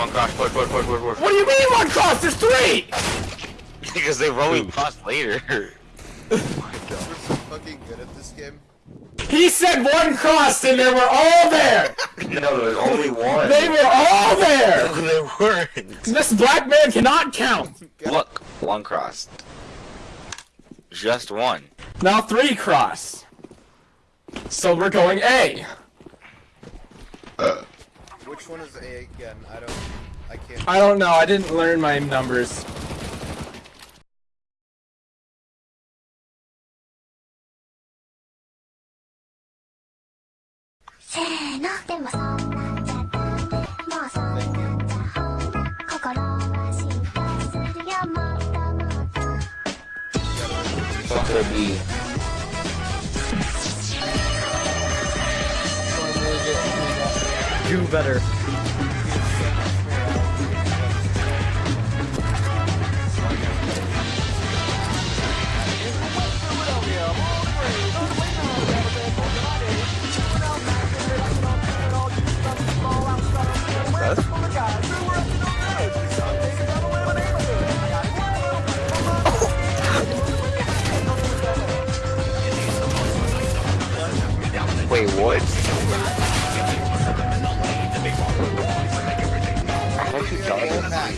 one cross, push, push, push, push, push. What do you mean one cross? There's three! Because they've only crossed later. We're so fucking good at this game. He said one cross and they were all there! no, there was only one. They were all there! No, they weren't. This black man cannot count! Look, one cross. Just one. Now three cross. So we're going A. Which one is A again? I don't. I can't. I don't know, I didn't learn my numbers. What Do better. Die?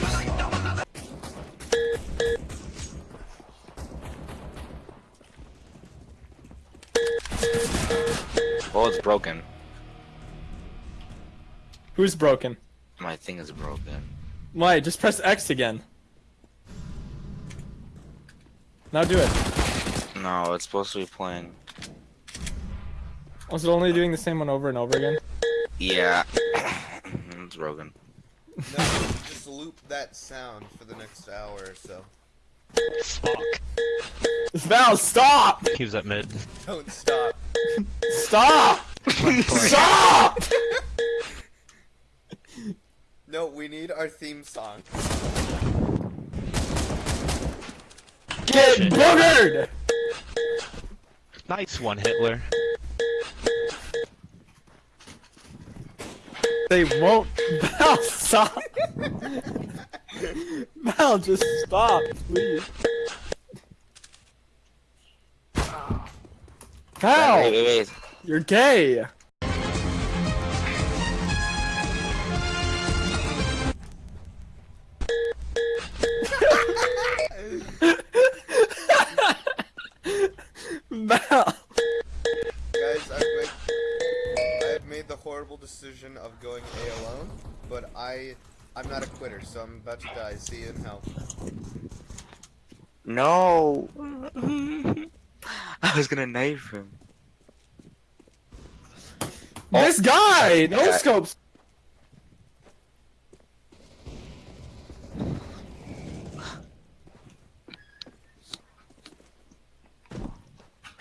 Well, it's broken. Who's broken? My thing is broken. Why? Just press X again. Now do it. No, it's supposed to be playing. Was it only doing the same one over and over again? Yeah. it's broken. No, just loop that sound for the next hour or so. Fuck. Val, stop! He was at mid. Don't stop. Stop! stop! No, we need our theme song. Get boogered! Nice one, Hitler. They won't. Val, stop! Mal, just stop, please. Val, Wait, wait, wait. you're gay. Val. Decision of going A alone, but I, I'm not a quitter, so I'm about to die. See you in hell. No. I was gonna knife him. Oh. This guy! No Yeah. scopes!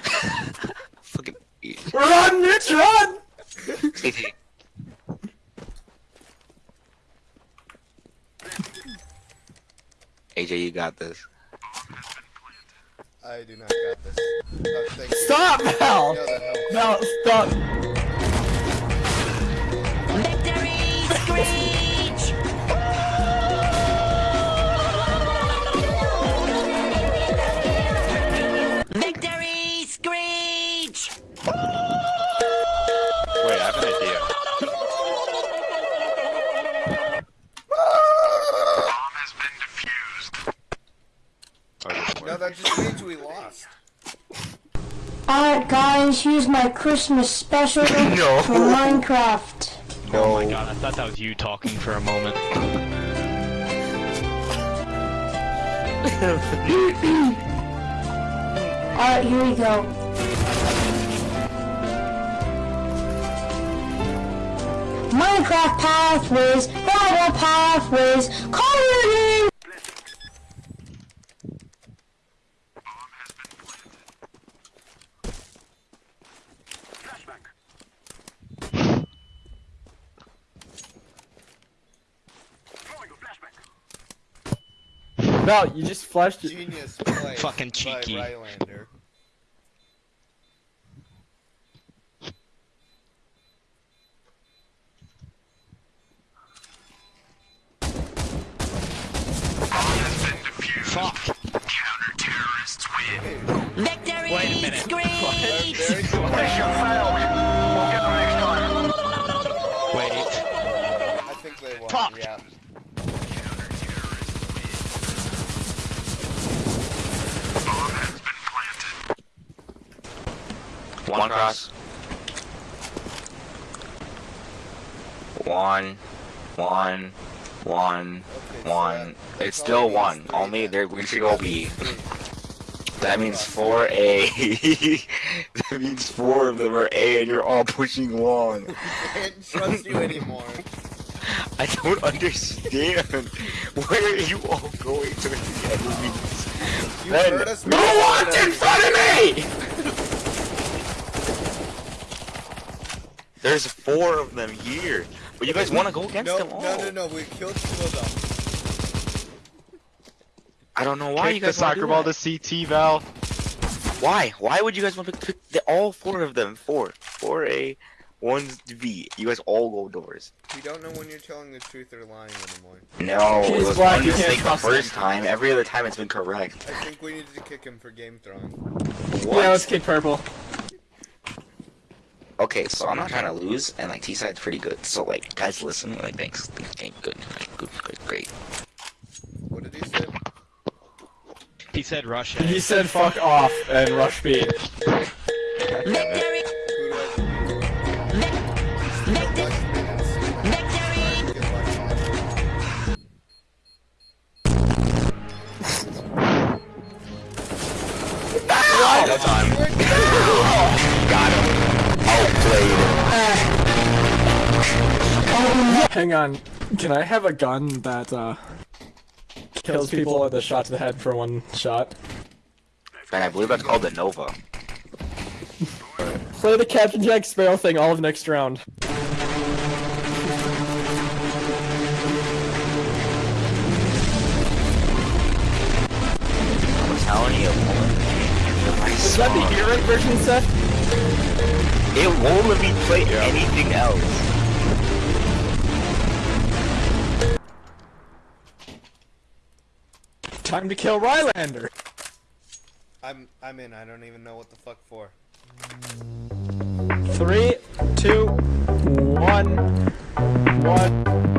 Fucking. Run, Mitch, run! AJ, you got this. I do not got this. Oh. Stop, Val! No, that stop. Guys, here's my Christmas special No. for Minecraft. Oh my god, I thought that was you talking for a moment. Alright, here we go. Minecraft pathways, gravel pathways, coloring! No, you just flashed it. Genius play. Fucking by cheeky. Rylander. Fuck. One cross. One, one, one, Okay, one. that It's still one. three Only there we should go B. That means four A. that means four of them are A, and you're all pushing one. I can't trust you anymore. I don't understand. Where are you all going to the enemies? You Then- heard us. Who walked in front of me? There's four of them here. But you guys want to go against No, them all. no, no, no. We killed two of them. I don't know why Kick you the guys wanna soccer ball that. to CT, Val. Why? Why would you guys want to pick the, all four of them? Four. Four A, one B. You guys all go doors. We don't know when you're telling the truth or lying anymore. No, it He's was black, one you can't mistake the trust him. first time. Every other time it's been correct. I think we needed to kick him for game throwing. What? Yeah, let's kick purple. Okay, so I'm not trying to lose, and like T side's pretty good. So like, guys, listen. Like, thanks. Okay, good, like, good, good, great. What did he say? He said rush He said fuck off and rush B. Hang on. Can I have a gun that uh kills people with a shot to the head for one shot? And I believe that's called the Nova. Play the Captain Jack Sparrow thing all of next round. I'm telling you. Is that the saw- version, Seth? It won't let me play anything else. Time to kill Rylander. I'm I'm in. I don't even know what the fuck for. Three, two, one, one.